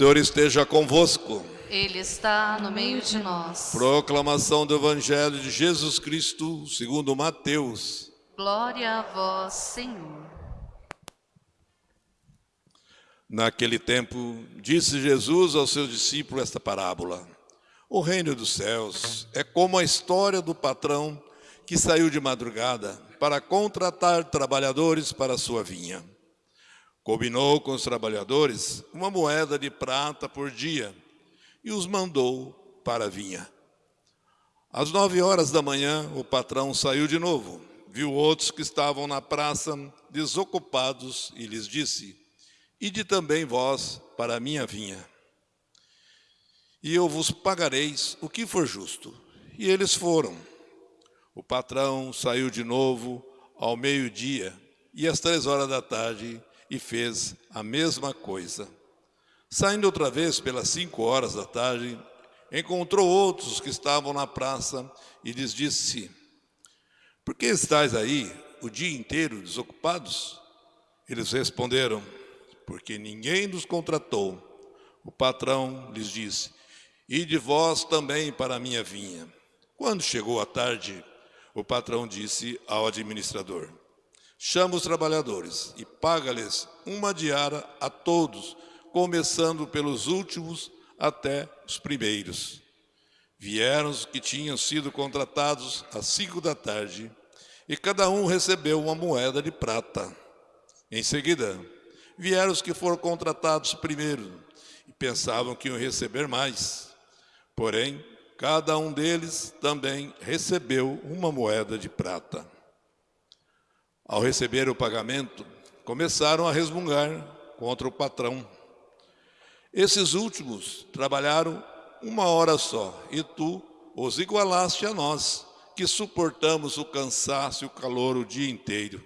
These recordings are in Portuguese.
Senhor esteja convosco. Ele está no meio de nós. Proclamação do Evangelho de Jesus Cristo, segundo Mateus. Glória a vós, Senhor. Naquele tempo, disse Jesus aos seus discípulos esta parábola: O reino dos céus é como a história do patrão que saiu de madrugada para contratar trabalhadores para a sua vinha. Combinou com os trabalhadores uma moeda de prata por dia e os mandou para a vinha. Às nove horas da manhã, o patrão saiu de novo, viu outros que estavam na praça desocupados e lhes disse: Ide também vós para a minha vinha, e eu vos pagareis o que for justo. E eles foram. O patrão saiu de novo ao meio-dia e às três horas da tarde e fez a mesma coisa. Saindo outra vez pelas cinco horas da tarde, encontrou outros que estavam na praça e lhes disse: Por que estáis aí o dia inteiro desocupados? Eles responderam: Porque ninguém nos contratou. O patrão lhes disse: E de vós também para a minha vinha. Quando chegou a tarde, o patrão disse ao administrador: Chama os trabalhadores e paga-lhes uma diária a todos começando pelos últimos até os primeiros. Vieram os que tinham sido contratados às cinco da tarde, e cada um recebeu uma moeda de prata. Em seguida, vieram os que foram contratados primeiro, e pensavam que iam receber mais. Porém, cada um deles também recebeu uma moeda de prata. Ao receber o pagamento, começaram a resmungar contra o patrão. Esses últimos trabalharam uma hora só, e tu os igualaste a nós, que suportamos o cansaço e o calor o dia inteiro.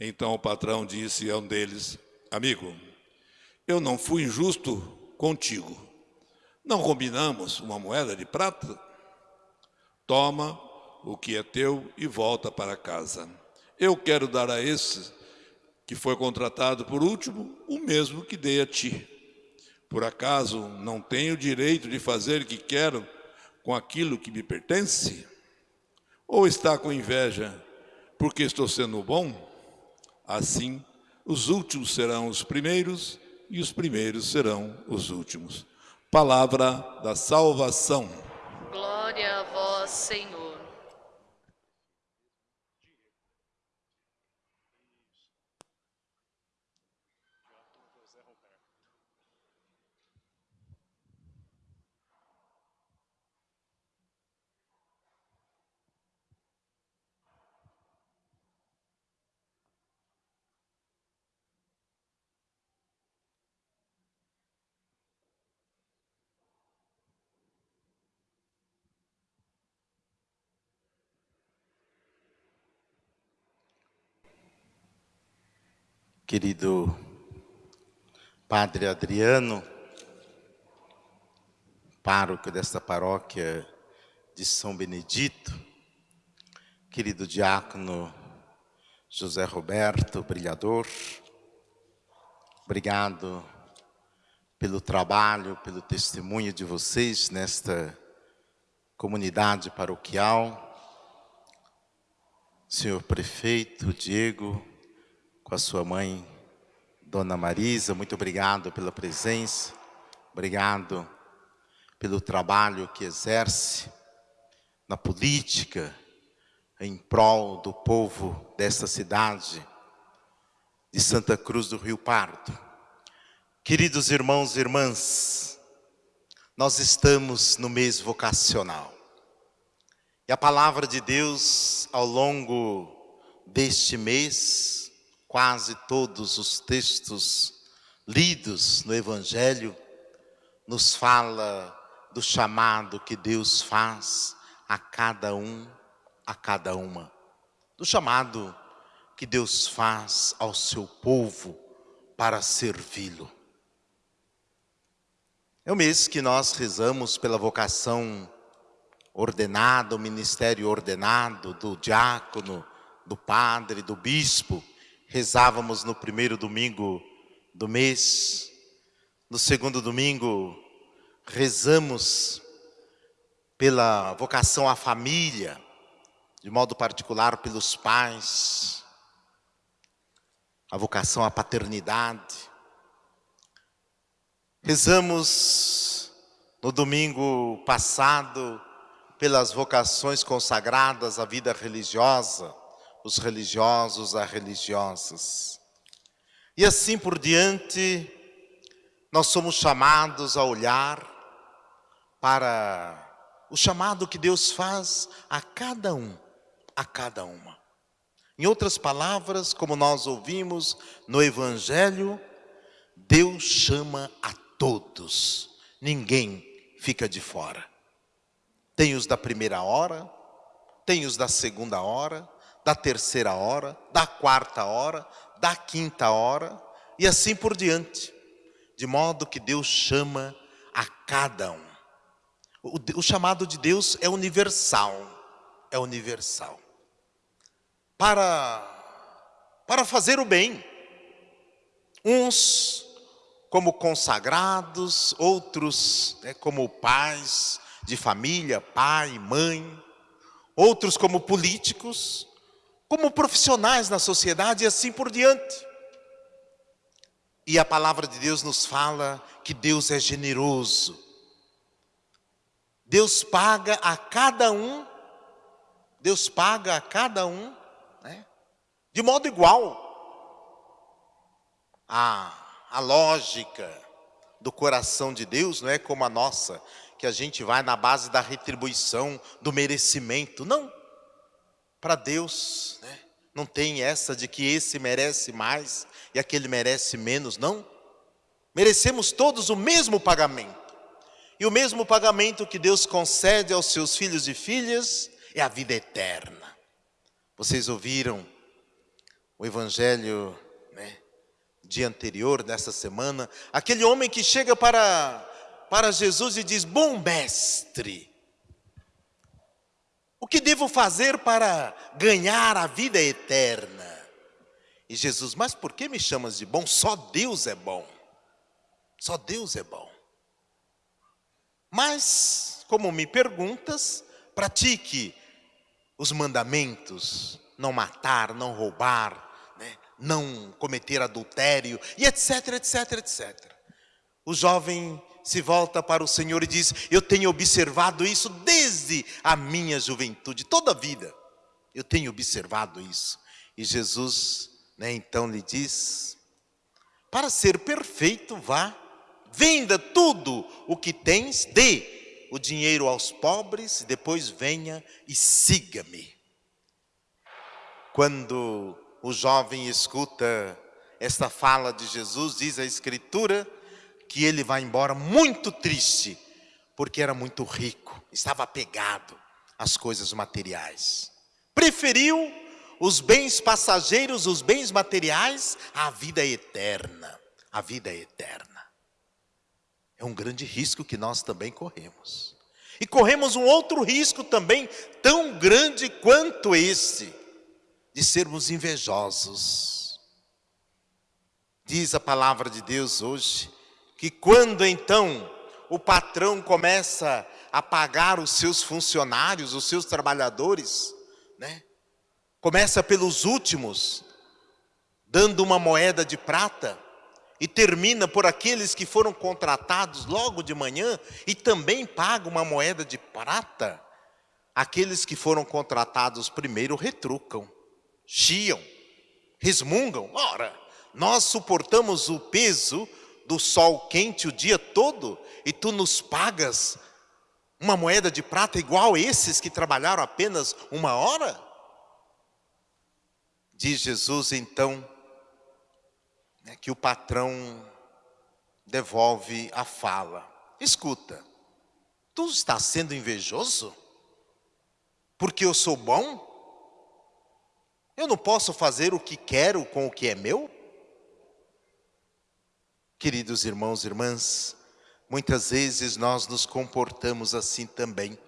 Então o patrão disse a um deles, amigo, eu não fui injusto contigo. Não combinamos uma moeda de prata? Toma o que é teu e volta para casa. Eu quero dar a esse que foi contratado por último o mesmo que dei a ti. Por acaso não tenho o direito de fazer o que quero com aquilo que me pertence? Ou está com inveja porque estou sendo bom? Assim, os últimos serão os primeiros e os primeiros serão os últimos. Palavra da salvação. Glória a vós, Senhor. Querido Padre Adriano, pároco desta paróquia de São Benedito, querido diácono José Roberto, brilhador, obrigado pelo trabalho, pelo testemunho de vocês nesta comunidade paroquial, senhor prefeito Diego, com a sua mãe, Dona Marisa. Muito obrigado pela presença, obrigado pelo trabalho que exerce na política em prol do povo desta cidade de Santa Cruz do Rio Pardo. Queridos irmãos e irmãs, nós estamos no mês vocacional. E a palavra de Deus ao longo deste mês quase todos os textos lidos no Evangelho nos fala do chamado que Deus faz a cada um, a cada uma. Do chamado que Deus faz ao seu povo para servi-lo. É o mês que nós rezamos pela vocação ordenada, o ministério ordenado do diácono, do padre, do bispo, rezávamos no primeiro domingo do mês, No segundo domingo, rezamos pela vocação à família, de modo particular pelos pais, a vocação à paternidade. Rezamos no domingo passado pelas vocações consagradas à vida religiosa, os religiosos, as religiosas. E assim por diante, nós somos chamados a olhar para o chamado que Deus faz a cada um, a cada uma. Em outras palavras, como nós ouvimos no Evangelho, Deus chama a todos, ninguém fica de fora. Tem os da primeira hora, tem os da segunda hora, da terceira hora, da quarta hora, da quinta hora e assim por diante. De modo que Deus chama a cada um. O, o chamado de Deus é universal, é universal. Para, para fazer o bem. Uns como consagrados, outros né, como pais de família, pai, mãe, outros como políticos, como profissionais na sociedade e assim por diante. E a palavra de Deus nos fala que Deus é generoso. Deus paga a cada um, Deus paga a cada um, né, de modo igual. A, a lógica do coração de Deus não é como a nossa, que a gente vai na base da retribuição, do merecimento. Não. Para Deus, né, não tem essa de que esse merece mais e aquele merece menos, não. Merecemos todos o mesmo pagamento. E o mesmo pagamento que Deus concede aos seus filhos e filhas é a vida eterna. Vocês ouviram o evangelho né, dia anterior, nessa semana, aquele homem que chega para, para Jesus e diz: Bom mestre, o que devo fazer para ganhar a vida eterna? E Jesus, mas por que me chamas de bom? Só Deus é bom. Só Deus é bom. Mas, como me perguntas, pratique os mandamentos, não matar, não roubar, né? não cometer adultério, e etc, etc, etc. O jovem se volta para o Senhor e diz: Eu tenho observado isso desde a minha juventude, toda a vida. Eu tenho observado isso. E Jesus né, então lhe diz: Para ser perfeito, vá, venda tudo o que tens, dê o dinheiro aos pobres, depois venha e siga-me. Quando o jovem escuta esta fala de Jesus, diz a Escritura que ele vai embora muito triste, porque era muito rico, estava apegado às coisas materiais. Preferiu os bens passageiros, os bens materiais, à vida eterna. A vida eterna. É um grande risco que nós também corremos. E corremos um outro risco também, tão grande quanto esse, de sermos invejosos. Diz a palavra de Deus hoje, que quando então o patrão começa a pagar os seus funcionários, os seus trabalhadores, né? Começa pelos últimos, dando uma moeda de prata, e termina por aqueles que foram contratados logo de manhã e também paga uma moeda de prata. Aqueles que foram contratados primeiro retrucam, chiam, resmungam. Ora, nós suportamos o peso do sol quente o dia todo e tu nos pagas uma moeda de prata igual a esses que trabalharam apenas uma hora? Diz Jesus então né, que o patrão devolve a fala. Escuta, tu estás sendo invejoso? Porque eu sou bom? Eu não posso fazer o que quero com o que é meu? Queridos irmãos e irmãs, muitas vezes nós nos comportamos assim também.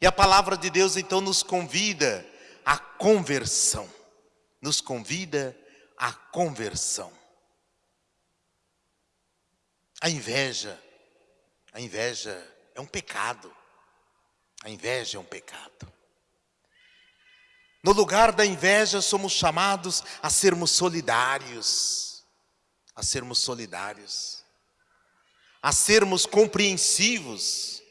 E a palavra de Deus então nos convida à conversão nos convida à conversão. A inveja, a inveja é um pecado. A inveja é um pecado. No lugar da inveja, somos chamados a sermos solidários, a sermos solidários, a sermos compreensivos,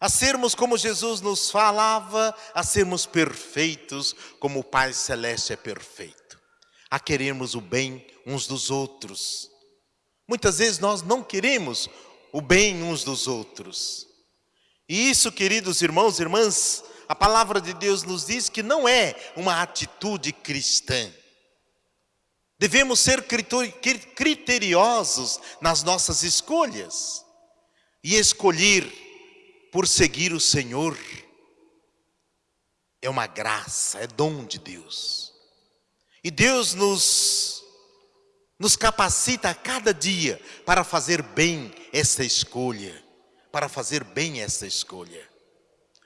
a sermos como Jesus nos falava, a sermos perfeitos, como o Pai Celeste é perfeito, a querermos o bem uns dos outros. Muitas vezes nós não queremos o bem uns dos outros. E isso, queridos irmãos e irmãs, a palavra de Deus nos diz que não é uma atitude cristã. Devemos ser criteriosos nas nossas escolhas e escolher por seguir o Senhor é uma graça, é dom de Deus. E Deus nos, nos capacita a cada dia para fazer bem essa escolha, para fazer bem essa escolha.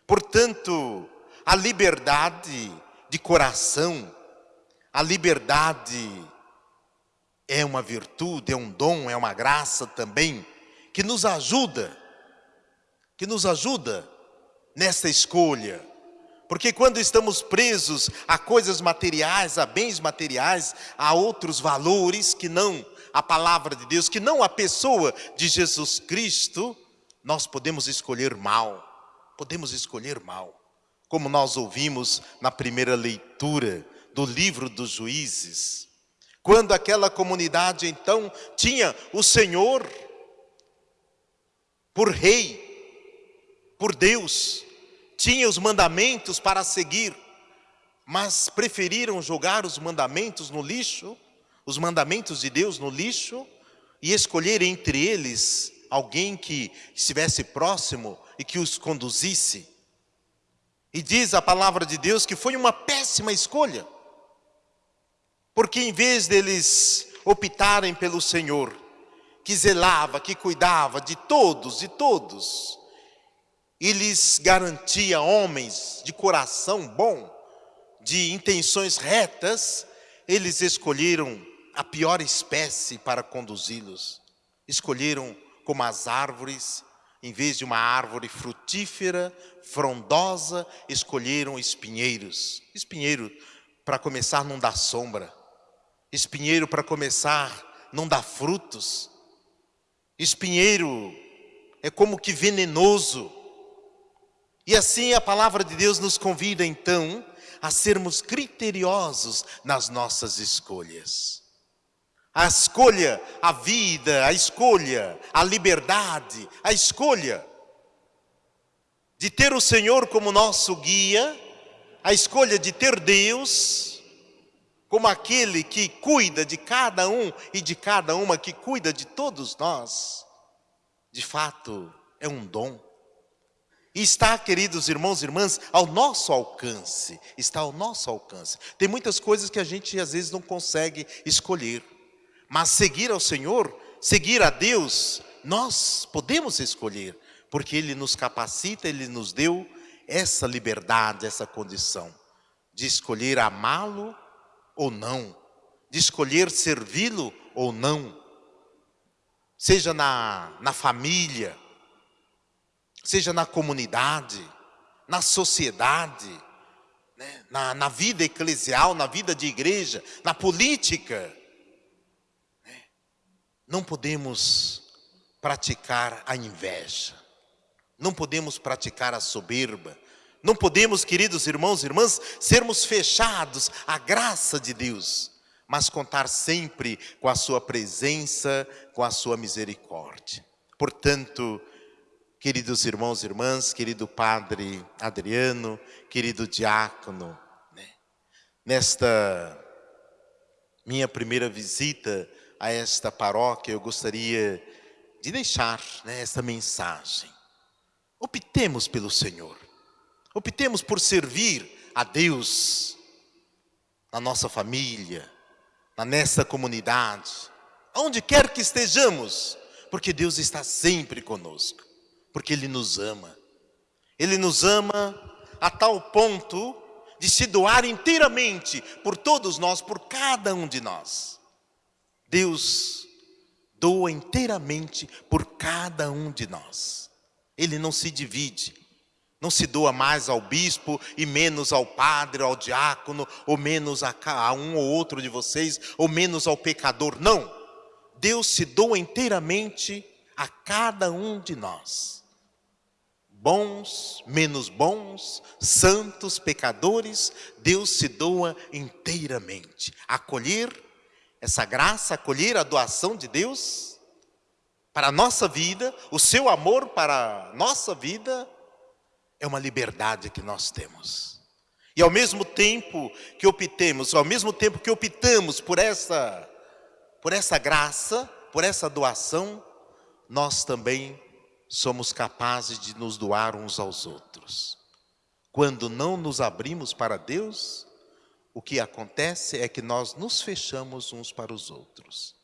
Portanto, a liberdade de coração, a liberdade é uma virtude, é um dom, é uma graça também, que nos ajuda que nos ajuda nessa escolha. Porque quando estamos presos a coisas materiais, a bens materiais, a outros valores que não a palavra de Deus, que não a pessoa de Jesus Cristo, nós podemos escolher mal. Podemos escolher mal. Como nós ouvimos na primeira leitura do livro dos juízes. Quando aquela comunidade então tinha o Senhor por rei, por Deus, tinha os mandamentos para seguir, mas preferiram jogar os mandamentos no lixo, os mandamentos de Deus no lixo, e escolher entre eles alguém que estivesse próximo e que os conduzisse. E diz a palavra de Deus que foi uma péssima escolha, porque em vez deles optarem pelo Senhor, que zelava, que cuidava de todos e todos, e lhes garantia homens de coração bom, de intenções retas, eles escolheram a pior espécie para conduzi-los. Escolheram como as árvores, em vez de uma árvore frutífera, frondosa, escolheram espinheiros. Espinheiro, para começar, não dá sombra. Espinheiro, para começar, não dá frutos. Espinheiro é como que venenoso e assim a palavra de Deus nos convida então a sermos criteriosos nas nossas escolhas. A escolha, a vida, a escolha, a liberdade, a escolha de ter o Senhor como nosso guia, a escolha de ter Deus como aquele que cuida de cada um e de cada uma, que cuida de todos nós, de fato é um dom. E está, queridos irmãos e irmãs, ao nosso alcance. Está ao nosso alcance. Tem muitas coisas que a gente às vezes não consegue escolher. Mas seguir ao Senhor, seguir a Deus, nós podemos escolher. Porque Ele nos capacita, Ele nos deu essa liberdade, essa condição. De escolher amá-lo ou não. De escolher servi-lo ou não. Seja na, na família, seja na comunidade, na sociedade, né? na, na, vida eclesial, na vida de igreja, na política. Né? Não podemos praticar a inveja, não podemos praticar a soberba, não podemos, queridos irmãos e irmãs, sermos fechados à graça de Deus, mas contar sempre com a sua presença, com a sua misericórdia. Portanto, queridos irmãos e irmãs, querido padre Adriano, querido diácono, né? nesta minha primeira visita a esta paróquia, eu gostaria de deixar né, esta mensagem. Optemos pelo Senhor, optemos por servir a Deus na nossa família, na nossa comunidade, onde quer que estejamos, porque Deus está sempre conosco porque Ele nos ama. Ele nos ama a tal ponto de se doar inteiramente por todos nós, por cada um de nós. Deus doa inteiramente por cada um de nós. Ele não se divide. Não se doa mais ao bispo e menos ao padre, ao diácono, ou menos a, um ou outro de vocês, ou menos ao pecador. Não. Deus se doa inteiramente a cada um de nós. Bons, menos bons, santos, pecadores, Deus se doa inteiramente. Acolher essa graça, acolher a doação de Deus para a nossa vida, o seu amor para a nossa vida, é uma liberdade que nós temos. E ao mesmo tempo que optemos, ao mesmo tempo que optamos por essa, por essa graça, por essa doação, nós também somos capazes de nos doar uns aos outros. Quando não nos abrimos para Deus, o que acontece é que nós nos fechamos uns para os outros.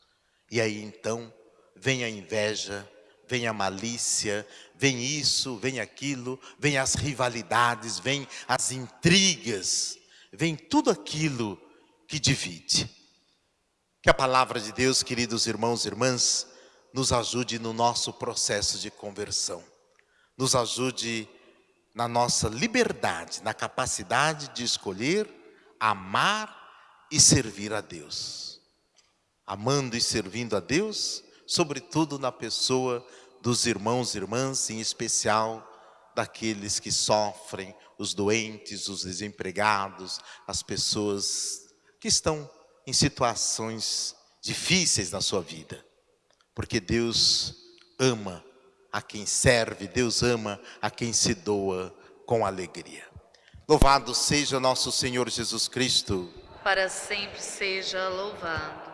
E aí então vem a inveja, vem a malícia, vem isso, vem aquilo, vem as rivalidades, vem as intrigas, vem tudo aquilo que divide. Que a palavra de Deus, queridos irmãos e irmãs, nos ajude no nosso processo de conversão. Nos ajude na nossa liberdade, na capacidade de escolher, amar e servir a Deus. Amando e servindo a Deus, sobretudo na pessoa dos irmãos e irmãs, em especial daqueles que sofrem, os doentes, os desempregados, as pessoas que estão em situações difíceis na sua vida. Porque Deus ama a quem serve, Deus ama a quem se doa com alegria. Louvado seja nosso Senhor Jesus Cristo. Para sempre seja louvado.